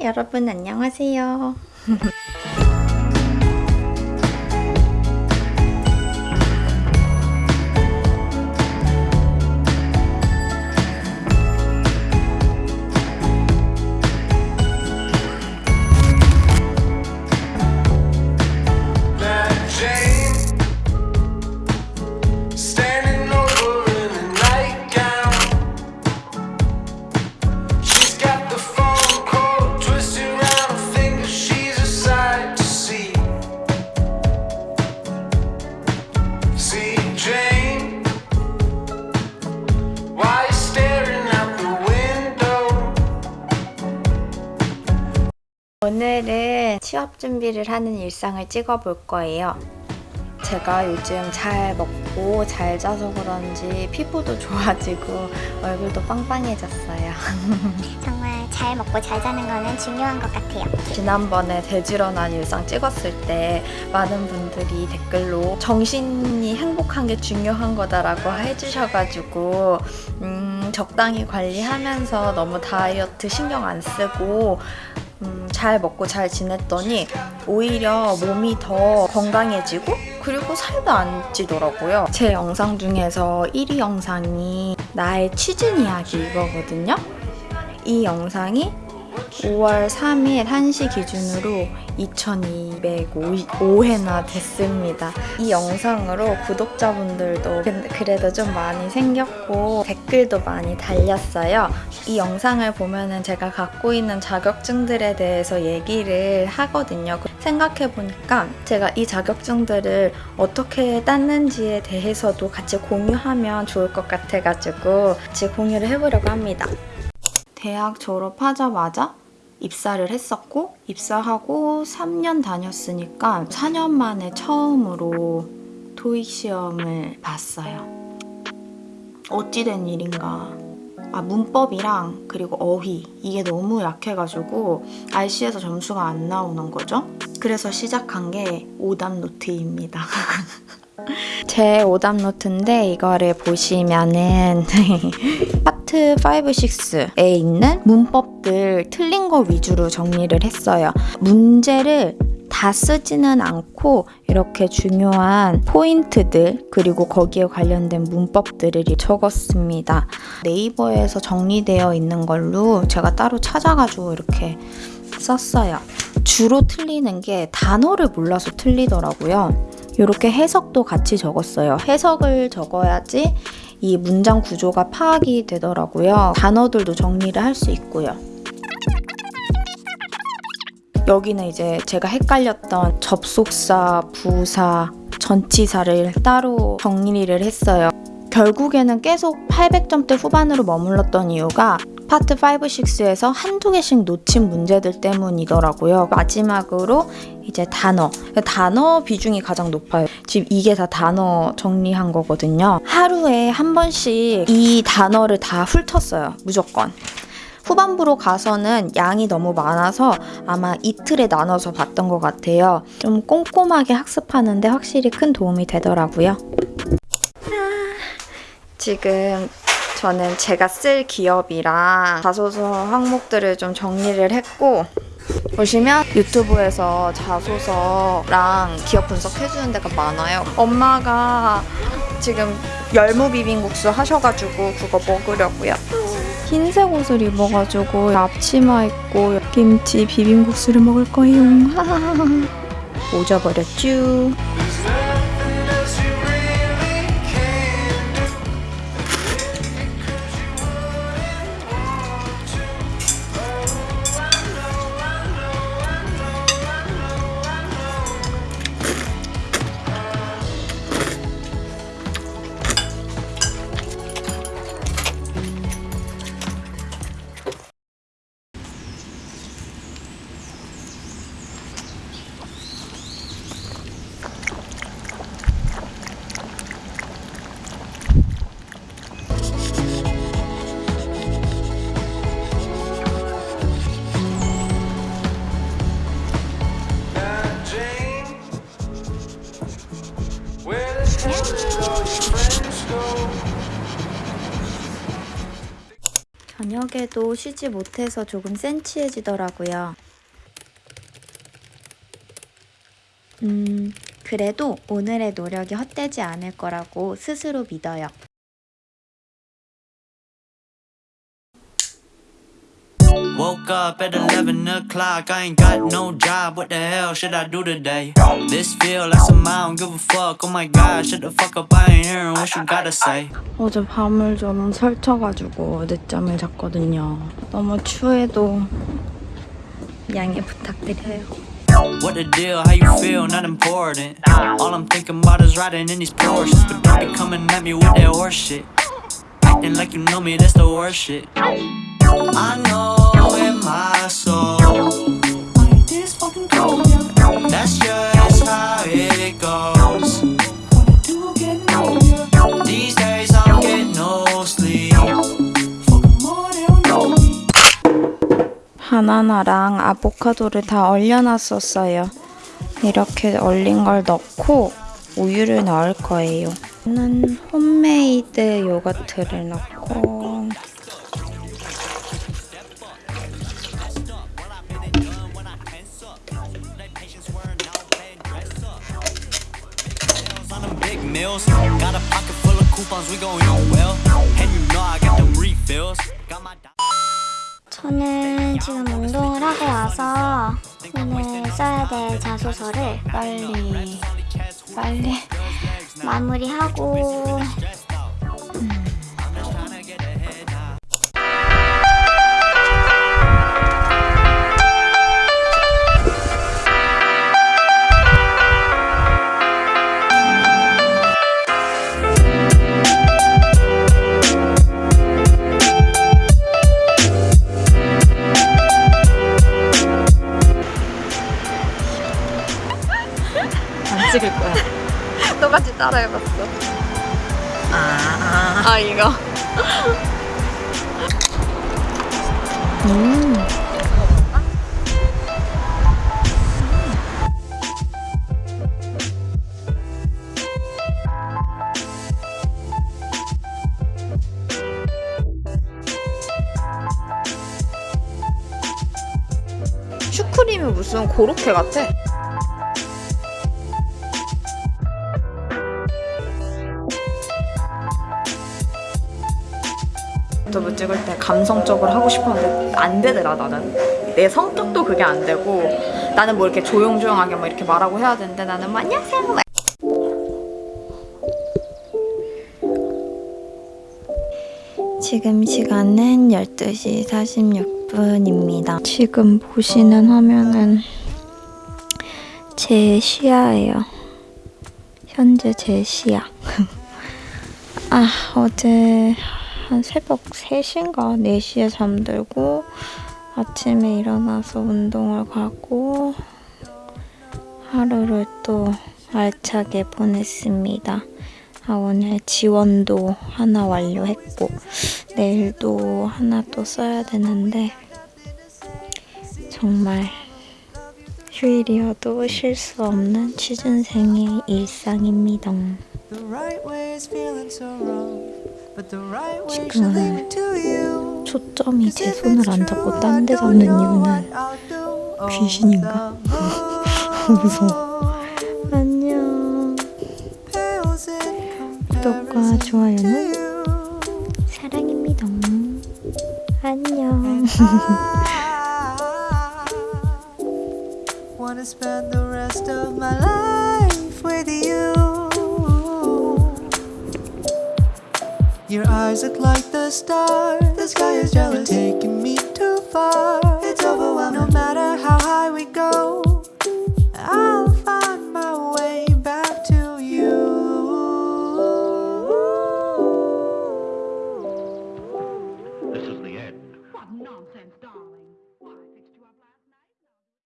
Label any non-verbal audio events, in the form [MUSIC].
여러분 안녕하세요. [LAUGHS] 오늘은 취업 준비를 하는 일상을 찍어볼 거예요. 제가 요즘 잘 먹고 잘 자서 그런지 피부도 좋아지고 얼굴도 빵빵해졌어요. [LAUGHS] 정말 잘 먹고 잘 자는 거는 중요한 것 같아요. 지난번에 돼지런한 일상 찍었을 때 많은 분들이 댓글로 정신이 행복한 게 중요한 거다라고 해주셔가지고 음, 적당히 관리하면서 너무 다이어트 신경 안 쓰고 음, 잘 먹고 잘 지냈더니 오히려 몸이 더 건강해지고 그리고 살도 안 찌더라고요. 제 영상 중에서 1위 영상이 나의 취준 이야기 이거거든요. 이 영상이 5월 3일 1시 기준으로 2205회나 됐습니다. 이 영상으로 구독자분들도 근- 그래도 좀 많이 생겼고 댓글도 많이 달렸어요. 이 영상을 보면 은 제가 갖고 있는 자격증들에 대해서 얘기를 하거든요. 생각해보니까 제가 이 자격증들을 어떻게 땄는지에 대해서도 같이 공유하면 좋을 것 같아가지고 같이 공유를 해보려고 합니다. 대학 졸업하자마자 입사를 했었고 입사하고 3년 다녔으니까 4년 만에 처음으로 토익 시험을 봤어요. 어찌된 일인가. 아, 문법이랑 그리고 어휘 이게 너무 약해가지고 RC에서 점수가 안 나오는 거죠. 그래서 시작한 게 오답 노트입니다. [LAUGHS] [LAUGHS] 제 오답 노트인데 이거를 보시면은 파트 5, 6에 있는 문법들 틀린 거 위주로 정리를 했어요. 문제를 다 쓰지는 않고 이렇게 중요한 포인트들 그리고 거기에 관련된 문법들을 적었습니다. 네이버에서 정리되어 있는 걸로 제가 따로 찾아가지고 이렇게 썼어요. 주로 틀리는 게 단어를 몰라서 틀리더라고요. 이렇게 해석도 같이 적었어요. 해석을 적어야지 이 문장 구조가 파악이 되더라고요. 단어들도 정리를 할 수 있고요. 여기는 이제 제가 헷갈렸던 접속사, 부사, 전치사를 따로 정리를 했어요. 결국에는 계속 800점대 후반으로 머물렀던 이유가 파트 5, 6에서 한두 개씩 놓친 문제들 때문이더라고요. 마지막으로 이제 단어. 단어 비중이 가장 높아요. 지금 이게 다 단어 정리한 거거든요. 하루에 한 번씩 이 단어를 다 훑었어요. 무조건. 후반부로 가서는 양이 너무 많아서 아마 이틀에 나눠서 봤던 것 같아요. 좀 꼼꼼하게 학습하는데 확실히 큰 도움이 되더라고요. 지금 저는 제가 쓸 기업이랑 자소서 항목들을 좀 정리를 했고 보시면 유튜브에서 자소서랑 기업 분석해주는 데가 많아요. 엄마가 지금 열무 비빔국수 하셔가지고 그거 먹으려고요. 흰색 옷을 입어가지고 앞치마 입고 김치 비빔국수를 먹을 거예요. [LAUGHS] 오져버렸쥬. 저녁 저녁에도 쉬지 못해서 조금 센치해지더라고요. 음, 그래도 오늘의 노력이 헛되지 않을 거라고 스스로 믿어요. Woke up at 11 o'clock, I ain't got no job, what the hell should I do today? This feel like some I don't give a fuck, oh my god, shut the fuck up, I ain't hearing what you gotta say. 어제 밤을 좀 설쳐가지고 늦잠을 잤거든요. 너무 추해도 양해 부탁드려요. What the deal, how you feel, not important. All I'm thinking about is riding in these Porsches, but don't be coming at me with that horse shit. Acting like you know me, that's the worst shit. I know 바나나랑 아보카도를 다 얼려놨었어요. 이렇게 얼린 걸 넣고 우유를 넣을 거예요. 저는 홈메이드 요거트를 넣고. Got a pocket full of coupons, we gon' eat well. And you know I got them refills. Got my. 저는 지금 운동을 하고 와서 오늘 써야 될 자소서를 빨리 빨리 [LAUGHS] 마무리하고 해봤어. 아, 아 이거. 음. 슈크림이 무슨 고로케 같아. 유튜브 찍을 때 감성적으로 하고 싶었는데 안 되더라 나는 내 성격도 그게 안 되고 나는 뭐 이렇게 조용조용하게 뭐 이렇게 말하고 해야 되는데 나는 뭐 안녕하세요 막 지금 시간은 12시 46분입니다. 지금 보시는 화면은 제 시야예요. 현재 제 시야. [LAUGHS] 아, 어제 한 새벽 3시인가 4시에 잠들고 아침에 일어나서 운동을 가고 하루를 또 알차게 보냈습니다. 아, 오늘 지원도 하나 완료했고 내일도 하나 또 써야 되는데 정말 휴일이어도 쉴 수 없는 취준생의 일상입니다. The right way is feeling so wrong, but the right way 지금 should lead me to you. 초점이 제 손을 안 잡고 딴 데 잡는 이유는 귀신인가? 무서워. 안녕. 구독과 좋아요는 사랑입니다. 안녕. Wanna spend the rest of my life Your eyes look like the stars. The sky is jealous. Taking me too far. It's overwhelming.